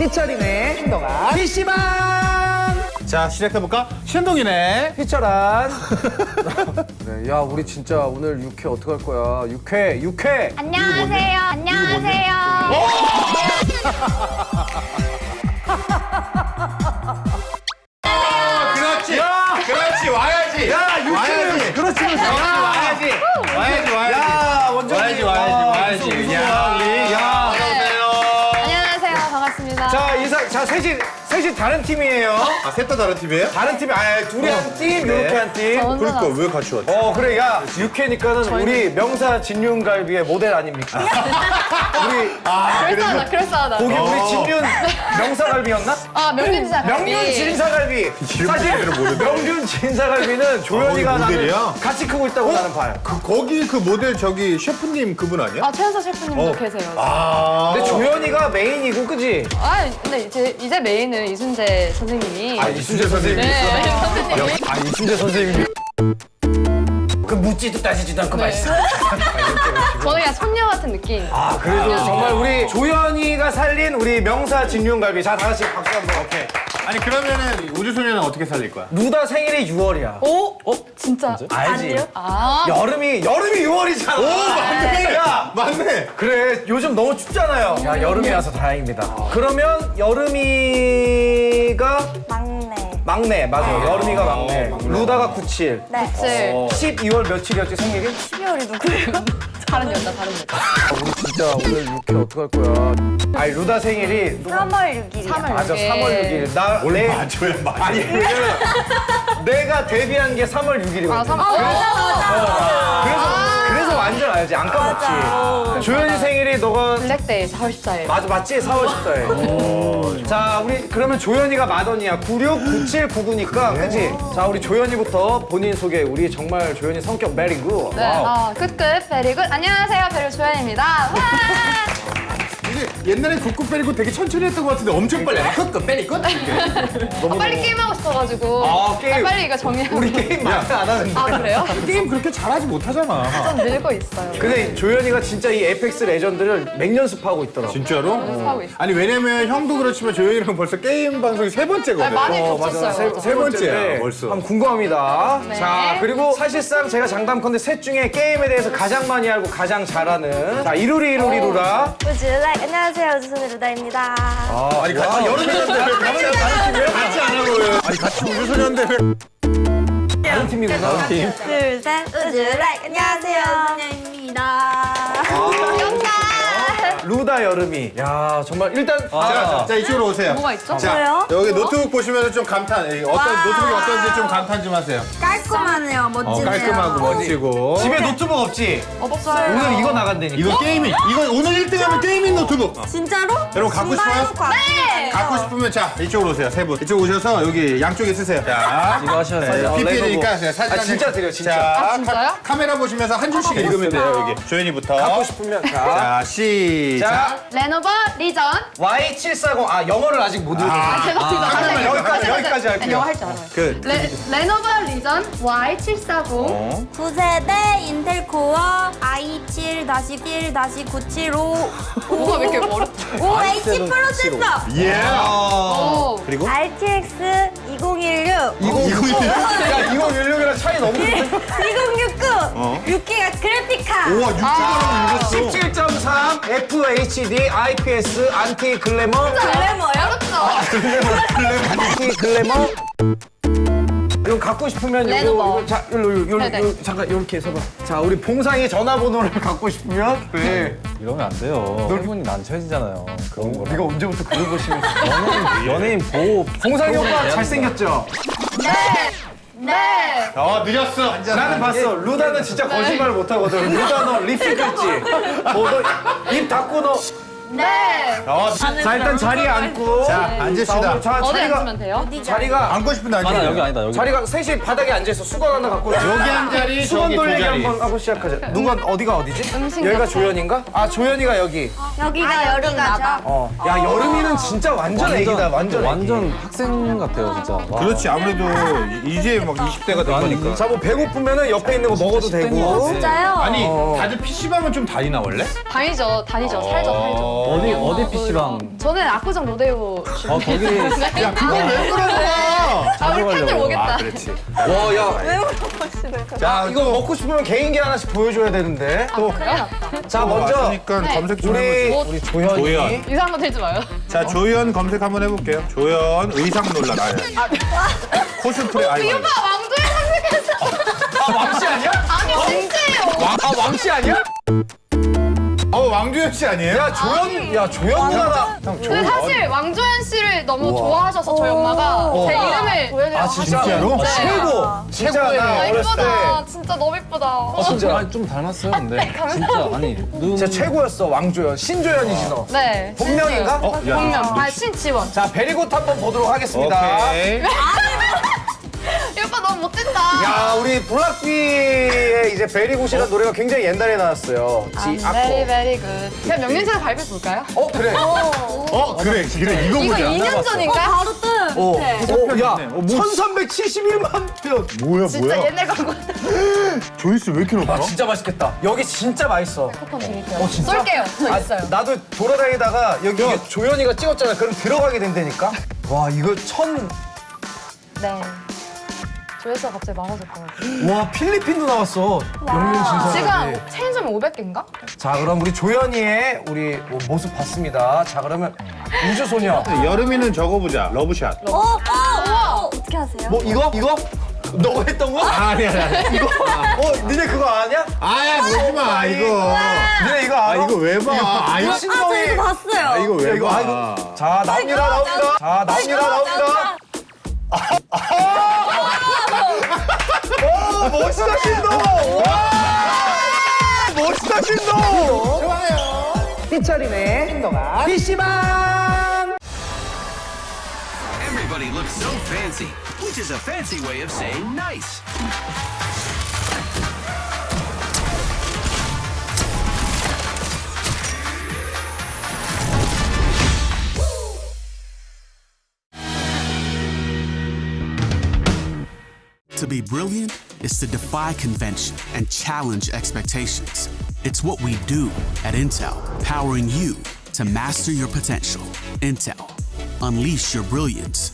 희철이네 신동아 PC방! 자 시작해볼까? 신동이네. 희철한 네, 야 우리 진짜 오늘 6회 어떡할 거야? 6회 6회! 안녕하세요. 안녕하세요. 자 셋이 셋이 다른 팀이에요 아, 셋 다 다른 팀이에요? 다른 팀이 아니 둘이 한팀 네. 이렇게 한팀 저 혼자 그러니까. 왜 같이 왔지? 어 그래 야 6회니까는 우리 명사 진윤갈비의 모델 아닙니까 우리 아 그럴싸하다. 그럴싸하다. 거기 어. 우리 진윤 명사갈비였나? 아, 명륜지사 명륜 진사갈비 사실 모델을 모르는데. 명륜 진사갈비는 조연이가 아, 거기 나는? 같이 크고 있다고 나는 봐요 그, 거기 그 모델 저기 셰프님 그분 아니야? 아, 최연서 셰프님도 어. 계세요. 아 근데 조연이가 메인이고 그지? 아, 근데 이제, 이제 메인은 이순재 선생님이. 아 이순재 선생님이 네, 있어? 선생님이. 아 이순재 선생님이 그 묻지도 따지지도 않고 네. 맛있어 저는 그냥 손녀 같은 느낌. 아 그래도 정말 우리 조연이가 살린 우리 명사 진윤갈비 자 다 같이 박수 한 번 오케이 아니 그러면은 우주소녀는 어떻게 살릴 거야? 루다 생일이 6월이야 오? 어? 진짜? 알지? 아, 여름이 여름이 6월이잖아 오 맞네. 야 맞네 그래 요즘 너무 춥잖아요 야 여름이라서 다행입니다 그러면 여름이가 막내. 막내 맞아 요 여름이가 막내 루다가 97 네. 네. 12월 며칠이었지 생일이? 12월이 누구예요? 다른 여자, 다른 여자. 우리 진짜 오늘 6회 어떡할 거야 아니 루다 생일이 3월 6일이요. 3월 맞아 6일. 3월 6일 나뭘 내, 맞춰야 맞아 아니 왜냐면 내가 데뷔한 게 3월 6일이거든 아, 3월. 그래서 그래서 완전 알지. 안 까먹지. 조현이 생일이 너가 블랙데이 4월 14일. 맞아 맞지? 4월 14일. 자 우리 그러면 조현이가 맏언니야. 96, 97, 99니까 그치? 자 우리 조현이부터 본인 소개. 우리 정말 조현이 성격 베리굿 네, 어, 굿굿, 베리굿. 안녕하세요, 베리굿 조현입니다. 와! 이게 옛날에 굿굿 베리굿 되게 천천히 했던 것 같은데 엄청 빨리 굿굿 베리굿 아, 빨리 게임하고 싶어가지고. 아, 게임. 빨리 이거 정리하고. 우리 게임 많이 안 하는데 아, 그래요? 게임 그렇게 잘하지 못하잖아 좀 늘고 있어요. 근데 조현이가 진짜 이 에이펙스 레전드를 맹연습하고 있더라고 진짜로? 연습하고 있어요. 아니 왜냐면 형도 그렇지만 조현이랑 벌써 게임 방송이 세 번째거든 네, 많이 어, 겹쳤어요. 세. 세 번째야, 벌써. 한번 궁금합니다. 네. 자, 그리고 사실상 제가 장담컨대 셋 중에 게임에 대해서 가장 많이 알고 가장 잘하는 자, 이루리 이루리 루다. 우주 like 안녕하세요. 우주소녀 루다입니다. 아, 아니 같이 여름이었는데 왜 같이 안 하고 같이 안 하고 왜 아니 같이 우주소녀인데 왜 다른 팀이구나. 둘, 셋. 우주 like 안녕하세요. 소녀입니다. 루다 여름이. 야, 정말 일단 자, 자 이쪽으로 오세요 뭐가 있죠? 자 뭐예요? 여기 노트북 보시면 좀 감탄 예, 어떤 와. 노트북이 어떤지 좀 감탄 좀 하세요 깔끔하네요. 어, 멋지네요. 깔끔하고 멋지고 집에 노트북 없지? 없어요. 오늘 이거 나간다니까. 이거 gaming 이거 오늘 1등하면 gaming 노트북 진짜로? 여러분 갖고 싶어요? 네! 갖고 싶으면 자 이쪽으로 오세요 세 분 이쪽 오셔서 여기 양쪽에 서세요 자 이거 하셔야 네, 돼요. PPL이니까 제가 사진 아, 한 진짜 장- 드려요, 진짜. 자, 아, 진짜요? 카, 카메라 보시면서 한 줄씩 읽으면 돼요 여기 조현이부터 갖고 싶으면 자. 자 시작 자, 레노버 리전. Y740. 아, 영어를 아직 못 읽어. 아. 아, 다시 여기까지. 여기까지 할게요. 영어 할줄 알아요. 그 레, 레노버 리전 Y740. 어? 9세대 인텔 코어 i7-1-975 뭐가 왜 이렇게 어렵지? 5H 프로세서 예. 오. 그리고 RTX 2016 이거 야, 2016이랑 차이 너무 큰데? 2069 6기가 그래픽카드 우와 아. 6기가라고 읽었어 17.3 FHD IPS 안티 글래머 글래머요? 어렵죠? 안티 글래머 이거 갖고 싶으면 이거, 레노버. 이거 자 일로 일로 네네. 일로, 잠깐 이렇게 해서 봐. 자 우리 봉상이 전화번호를 갖고 싶으면 네. 이러면 안 돼요. 혈분이 난처해지잖아요. 그런 거라. 네가 언제부터 그런 거 심했어? 연예인, 연예인 보호. 봉상이 오빠 잘생겼죠? 네. 네. 어 느렸어 나는 봤어. 루다는 진짜 거짓말 못 하거든. 루다 너 립스틱 했지? 뭐너입 닫고 너. 네. 어, 자 일단 자리에 앉고. 자 앉읍시다 자 어디 앉으면 돼요? 자리가 앉고 싶은데 앉아 아나 여기 아니다 여기. 자리가 셋이 바닥에 앉아서 수건 하나 갖고. 여기 한 자리 수건 돌리기 한번 하고 시작하자. 누가 어디가 어디지? 음식 여기가. 조연인가? 아 조연이가 여기. 여기가 여름이죠 어. 야 여름이는 진짜 완전 애기다. 완전. 완전 학생 같아요 진짜. 와. 그렇지 아무래도 이제 막 20대가 된 거니까 자뭐 배고프면은 옆에 있는 거 먹어도 되고. 진짜요? 아니 다들 PC방은 좀 다니나 원래? 다니죠, 다니죠. 살죠, 살죠. 어디 어디 PC방? 저는 압구정 로데오 어 거기 야 그걸 왜 물어봐? 아, 우리 팬들 가려고. 오겠다. 와, 야. 자, 이거 먹고 싶으면 개인기 하나씩 보여줘야 되는데. 또. 자, 먼저 왔으니까 검색 좀 우리 해보세요. 우리 조현이. 조연. 이상한 거 들지 마요. 자 조연 검색 한번 해볼게요. 조연 의상 논란 아니 코스프레 아이고. 이 오빠 왕조에 선택했어. 아, 왕씨 아니야? 아니, 진짜예요. 왕, 아, 왕씨 아니야? 어 왕주현 씨 아니에요? 야, 조연, 야, 조연 누나가. 형, 근데 사실 왕조연 씨를 너무 좋아하셔서 저희 엄마가 제 이름을 보여드려서 아, 진짜로? 네. 최고. 진짜 나 아, 어렸을 때. 이쁘다. 진짜 너무 이쁘다. 진짜. 아니, 좀 닮았어요 근데 진짜 아니 눈 진짜 최고였어, 왕조연. 신조연이지, 너. 네. 본명인가? 어, 야. 본명. 아, 신지원. 자, 베리굿 한번 보도록 하겠습니다. 오케이. 못된다. 야, 우리 블락비의 이제 베리굿이라는 노래가 굉장히 옛날에 나왔어요. 지, I'm 아코. very very good. 그냥 명년사를 발표해 볼까요? 어, 그래. 어 그래 그래 이거 이거 보자. 2년 전인가? 바로 뜬. 어, 어, 야, 어, 뭐- 1371만 편. 뭐야 진짜 뭐야? 옛날 광고. 조회수 왜 이렇게 높아? 아, 진짜 맛있겠다. 여기 진짜 맛있어. 쿠폰 드릴게요. 어, 진짜? 쏠게요. 저 아, 있어요. 나도 돌아다니다가 여기 이게 조연이가 찍었잖아. 그럼 들어가게 된다니까? 와, 이거 천. 네. 조회수가 갑자기 많아졌더라고요. 와, 필리핀도 나왔어. 영민 진사. 지금 체인점이 500개인가? 자, 그럼 우리 조연이의 우리 모습 봤습니다. 자, 그러면 우주 소녀. 여름이는 저거 보자 러브샷. 어, 어, 어. 어떻게 하세요? 뭐, 이거? 이거? 너가 했던 거? 아니 아니 아니. 이거? 어, 니네 그거 아냐? 아야 보지 마 이거. 니네 이거 아 알아? 이거 왜 봐? 아 이거 아, 저 이거 봤어요. 아 이거 야, 왜 이거 봐? 아이고. 자, 나옵니다, 나옵니다. 자, 나옵니다, 나옵니다. 오, 멋있다, 신동! 와! 멋있다, 신동! 좋아요. 피처링의 신동아 PC방! Everybody looks so fancy, which is a fancy way of saying nice. Be brilliant is to defy convention and challenge expectations. It's what we do at Intel, powering you to master your potential. Intel, unleash your brilliance